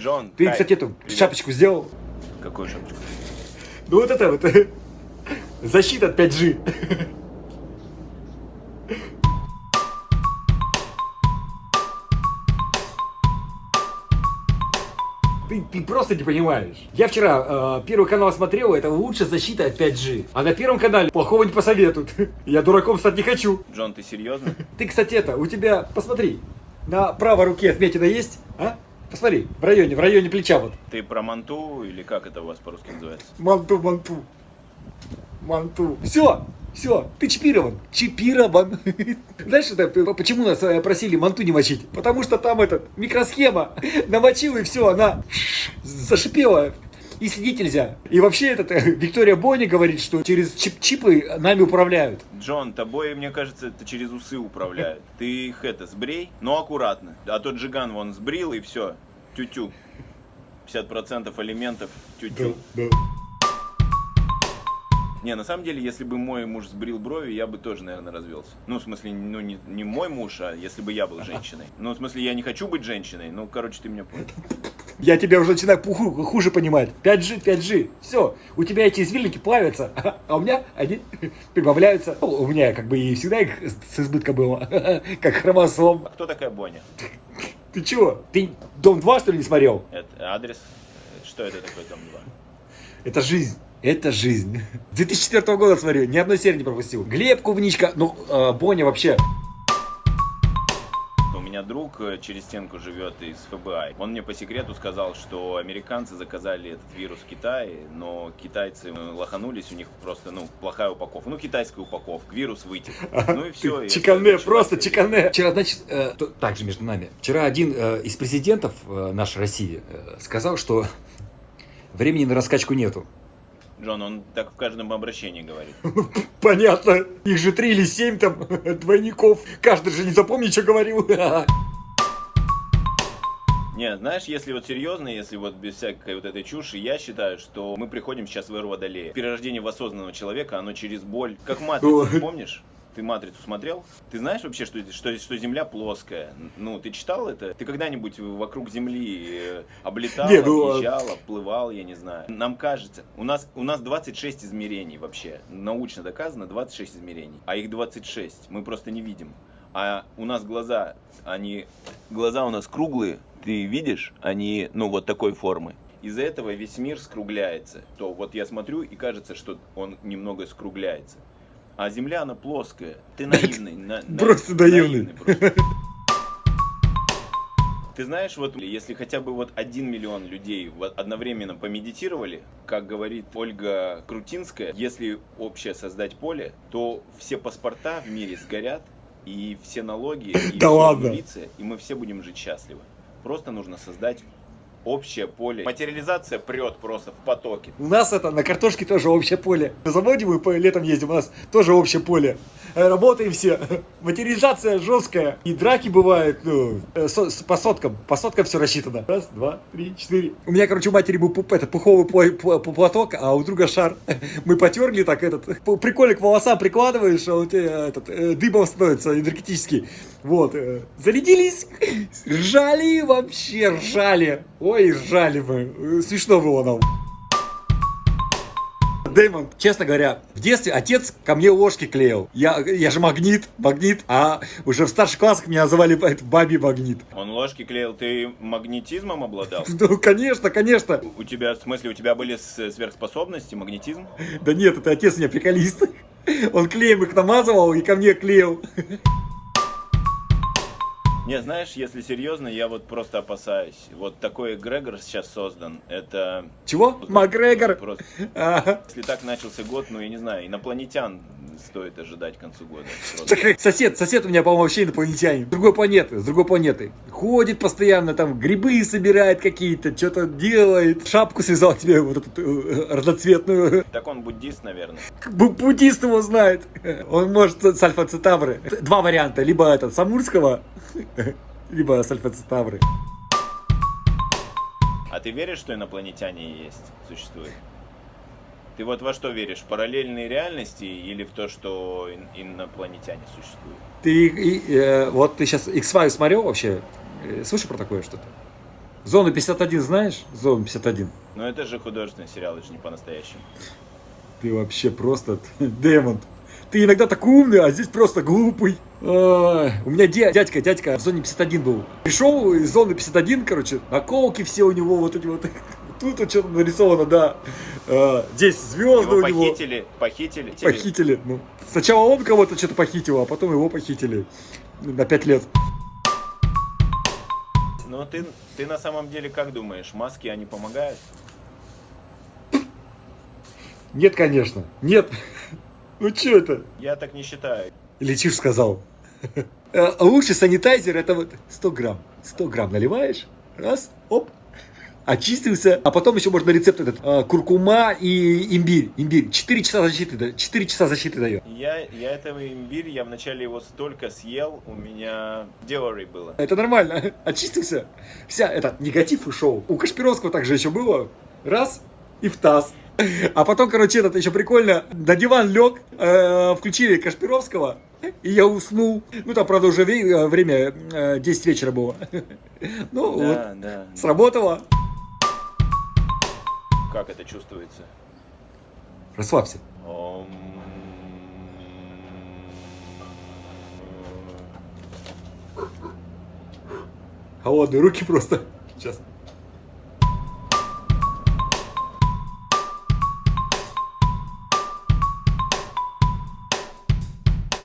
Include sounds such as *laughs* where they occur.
Джон, Ты, Кай, кстати, эту привет. шапочку сделал? Какую шапочку? Ну вот это вот. Защита от 5G. Ты, ты просто не понимаешь. Я вчера э, Первый канал смотрел, это лучшая защита от 5G. А на Первом канале плохого не посоветуют. *laughs* Я дураком стать не хочу. Джон, ты серьезно? Ты, кстати, это, у тебя, посмотри, на правой руке отметина есть, а? Посмотри, в районе, в районе плеча вот. Ты про манту или как это у вас по-русски называется? Манту, манту. Манту. Все, все, ты чипирован. Чипирован. *laughs* Знаешь, это, почему нас э, просили манту не мочить? Потому что там этот микросхема. *laughs* Намочил и все, она *laughs* зашипела. И следить нельзя. И вообще, этот, э, Виктория Бони говорит, что через чип чипы нами управляют. Джон, тобой, мне кажется, это через усы управляют. Ты их это, сбрей, но аккуратно. А тот Джиган вон сбрил и все. Тю-тю. 50% элементов тю-тю. Не, на самом деле, если бы мой муж сбрил брови, я бы тоже, наверное, развелся. Ну, в смысле, ну, не, не мой муж, а если бы я был женщиной. Ну, в смысле, я не хочу быть женщиной. Ну, короче, ты меня понял. Я тебя уже начинаю хуже понимать. 5G, 5G. Все, у тебя эти извилинки плавятся, *laughs* а у меня они *laughs* прибавляются. Ну, У меня как бы и всегда их с избытка было, *laughs* как хромосом. А кто такая Боня? Ты чего? Ты Дом 2 что ли не смотрел? Это адрес? Что это такое, дом 2? Это жизнь. Это жизнь. 2004 года смотрю, ни одной серии не пропустил. Глеб Кувничка, ну, э, Боня вообще. У меня друг э, через стенку живет из ФБИ. Он мне по секрету сказал, что американцы заказали этот вирус в Китае, но китайцы э, лоханулись, у них просто, ну, плохая упаковка. Ну, китайская упаковка, вирус вытек. *laughs* Ну и все. Чикане, просто чикане. Вчера, значит, э, то- так же между нами. Вчера один из президентов нашей России сказал, что времени на раскачку нету. Джон, он так в каждом обращении говорит. *laughs* Понятно. Их же три или семь там *laughs* двойников. Каждый же не запомнит, что говорил. *laughs* Не, знаешь, если вот серьезно, если вот без всякой вот этой чуши, я считаю, что мы приходим сейчас в эру Водолея. Перерождение в осознанного человека, оно через боль. Как матрицу, Ой. помнишь? Ты матрицу смотрел? Ты знаешь вообще, что, что, что Земля плоская? Ну, ты читал это? Ты когда-нибудь вокруг Земли э, облетал, Не, ну, а- объезжал, плывал, я не знаю. Нам кажется, у нас, у нас 26 измерений вообще. Научно доказано 26 измерений. А их 26. Мы просто не видим. А у нас глаза, они... Глаза у нас круглые, ты видишь? Они, ну, вот такой формы. Из-за этого весь мир скругляется. То вот я смотрю, и кажется, что он немного скругляется. А Земля, она плоская. Ты наивный. на- на- Просто наивный. просто. Ты знаешь, вот если хотя бы вот один миллион людей одновременно помедитировали, как говорит Ольга Крутинская, если общее создать поле, то все паспорта в мире сгорят, и все налоги, и Да всё ладно? обнулится, и мы все будем жить счастливо. Просто нужно создать общее поле. Материализация прет просто в потоке. У нас это на картошке тоже общее поле. На заводе мы по летом ездим, у нас тоже общее поле. Э, Работаем все. *laughs* Материализация жесткая. И драки бывают, ну, э, со- по соткам. По соткам все рассчитано. Раз, два, три, четыре. У меня, короче, у матери был пуп- это, пуховый пла- пла- пла- платок, а у друга шар. *laughs* Мы потерли так этот. Прикольно к волосам прикладываешь, а у тебя этот, э, дыбом становится энергетический. Вот. э, Зарядились, ржали вообще, ржали. Ой, ржали мы. Э, Смешно было нам. Дэймон, честно говоря, в детстве отец ко мне ложки клеил. Я, я же магнит, магнит, а уже в старших классах меня называли это, баби магнит. Он ложки клеил, ты магнетизмом обладал? *laughs* Ну, конечно, конечно. У тебя, в смысле, у тебя были сверхспособности, магнетизм? Да нет, это отец у меня приколист. Он клеем их намазывал и ко мне клеил. Не, знаешь, если серьезно, я вот просто опасаюсь. Вот такой эгрегор сейчас создан, это... Чего? Макгрегор. Просто, если так начался год, ну, я не знаю, инопланетян стоит ожидать к концу года. *laughs* Так, Сосед, сосед у меня, по-моему, вообще инопланетянин. С другой планеты, с другой планеты. Ходит постоянно, там, грибы собирает какие-то, что-то делает. Шапку связал тебе вот эту э, разноцветную. Так он буддист, наверное. Бу- Буддист его знает. Он может с альфа-цитавры. Два варианта. Либо этот Самурского, *laughs* либо с альфа-цитавры. А ты веришь, что инопланетяне есть, существуют? Ты вот во что веришь? В параллельные реальности или в то, что ин- инопланетяне существуют? Ты, и, э, вот ты сейчас X-Files смотрел вообще? Э, Слышал про такое что-то? Зону 51 знаешь? Зону 51. Но это же художественный сериал, это же не по-настоящему. Ты вообще просто *laughs* демон. Ты иногда такой умный, а здесь просто глупый. У меня дя- дядька, дядька в зоне 51 был. Пришел из зоны 51, короче, наколки все у него, вот эти вот. *laughs* Тут вот что-то нарисовано, да. А, здесь звезды Его у него. похитили, похитили. Похитили. Ну, сначала он кого-то что-то похитил, а потом его похитили. На 5 лет. Но ты, ты на самом деле как думаешь, маски они помогают? Нет, конечно. Нет. Ну что это? Я так не считаю. Чушь сказал. Э, Лучший санитайзер это вот 100 грамм. 100 грамм наливаешь, раз, оп, очистился. А потом еще можно рецепт этот, э, куркума и имбирь. Имбирь. 4 часа защиты, да- 4 часа защиты дает. Я, я этого имбирь, я вначале его столько съел, у меня диори было. Это нормально. *laughs* Очистился. Вся, это, негатив ушел. У Кашпировского также еще было. Раз и в таз. *laughs* А потом, короче, этот еще прикольно. На диван лег, э, включили Кашпировского, и я уснул. Ну, там, правда, уже э, время э, 10 вечера было. *laughs* Ну, вот, Да, да. Как это чувствуется? Расслабься. Холодные руки просто. Сейчас.